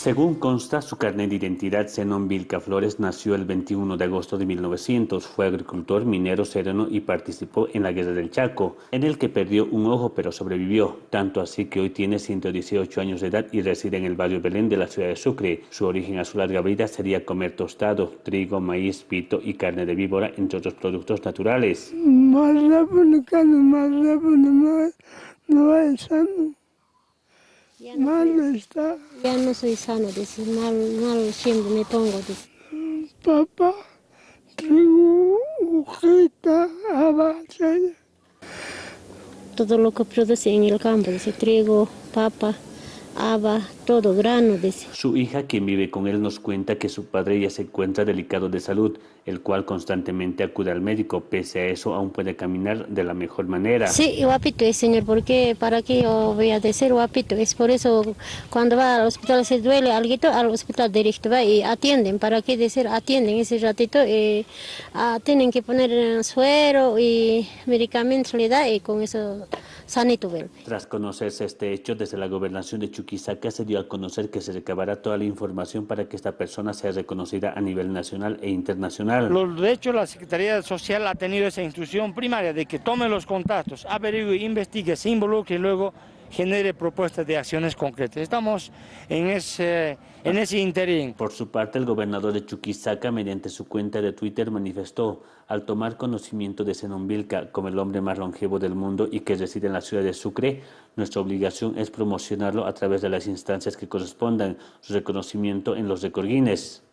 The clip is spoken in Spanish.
Según consta, su carnet de identidad, Zenon Vilca Flores, nació el 21 de agosto de 1900. Fue agricultor, minero, sereno y participó en la Guerra del Chaco, en el que perdió un ojo pero sobrevivió, tanto así que hoy tiene 118 años de edad y reside en el barrio Belén de la ciudad de Sucre. Su origen a su larga vida sería comer tostado, trigo, maíz, pito y carne de víbora, entre otros productos naturales. Más rápido, más rápido, más, no. Ya no, Mal soy, está. ya no soy sano, dice, mal, mal siempre me pongo, dice. Papá, trigo, hojita, abacha. Todo lo que produce en el campo, dice, trigo, papa, haba, todo, grano, dice. Su hija, quien vive con él, nos cuenta que su padre ya se encuentra delicado de salud, el cual constantemente acude al médico. Pese a eso, aún puede caminar de la mejor manera. Sí, guapito es, señor, porque para qué yo voy a decir guapito, es por eso cuando va al hospital se duele algo, al hospital directo va y atienden, para qué decir atienden ese ratito, eh, ah, tienen que poner suero y medicamentos le da y con eso Tras conocerse este hecho, desde la gobernación de Chuquisaca se dio a conocer que se recabará toda la información para que esta persona sea reconocida a nivel nacional e internacional. Los, de hecho, la Secretaría Social ha tenido esa instrucción primaria de que tome los contactos, averigüe, investigue, se involucre y luego genere propuestas de acciones concretas. Estamos en ese, en ese interín. Por su parte, el gobernador de Chuquisaca, mediante su cuenta de Twitter, manifestó, al tomar conocimiento de Zenón Vilca como el hombre más longevo del mundo y que reside en la ciudad de Sucre, nuestra obligación es promocionarlo a través de las instancias que correspondan, su reconocimiento en los récord Guinness.